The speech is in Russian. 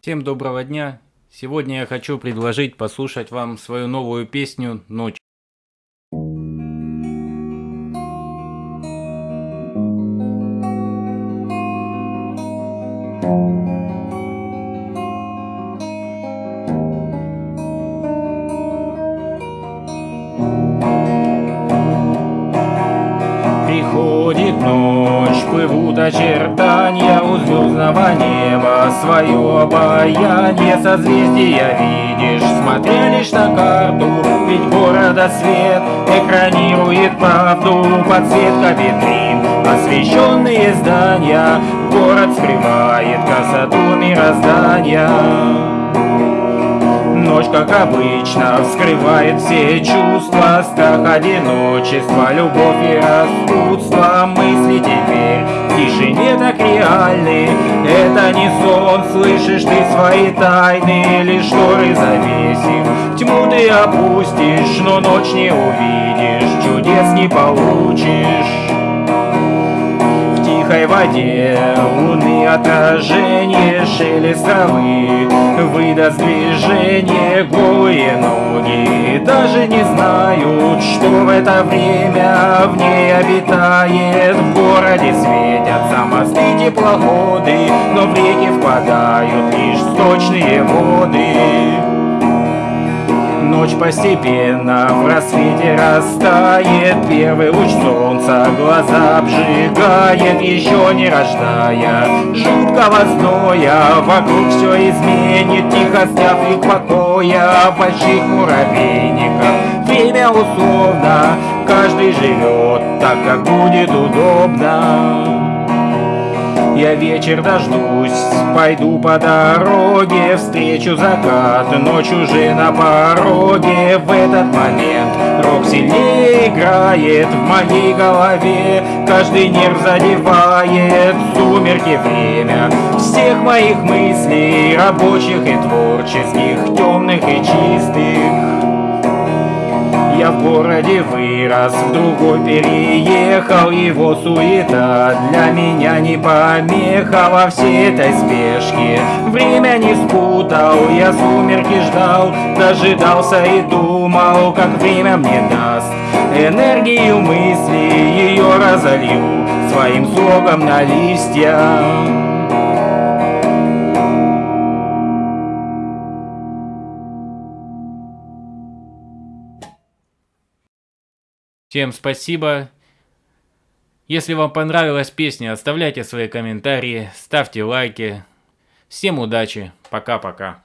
Всем доброго дня! Сегодня я хочу предложить послушать вам свою новую песню «Ночь». Приходит ночь, плывут очертания у звездного неба. Свое обаяние созвездия видишь. Смотря лишь на карту, ведь города свет Экранирует правду, подсветка витрин Освещенные здания, город скрывает красоту мироздания Ночь, как обычно, вскрывает все чувства. Страх, одиночество, любовь и распутство Мысли теперь в тишине так реальны. Это не сон, слышишь ты свои тайны. Лишь шторы завесив, тьму ты опустишь Но ночь не увидишь, чудес не получишь. Тихой воде Луны отражение, шелест травы Выдаст движение голые ноги Даже не знают, что в это время в ней обитает. В городе светятся мосты теплоходы Но в реки впадают лишь сточные воды Ночь постепенно в рассвете растает Первый луч солнца глаза обжигает Еще не рождая. Жуткого зноя Вокруг все изменит, тихо сняв их покоя Больших муравейников. Время условно, каждый живет так, как будет удобно я вечер дождусь, пойду по дороге, встречу закат, ночь уже на пороге. В этот момент рок сильнее играет в моей голове, каждый нерв задевает сумерки время. Всех моих мыслей, рабочих и творческих, темных и чистых. Я в городе вырос, в другой переехал Его суета для меня не помеха Во всей этой спешке. Время не спутал Я сумерки ждал, дожидался и думал Как время мне даст. Энергию мысли Ее разолью своим соком на листья. Всем спасибо. Если вам понравилась песня, оставляйте свои комментарии, ставьте лайки. Всем удачи. Пока-пока.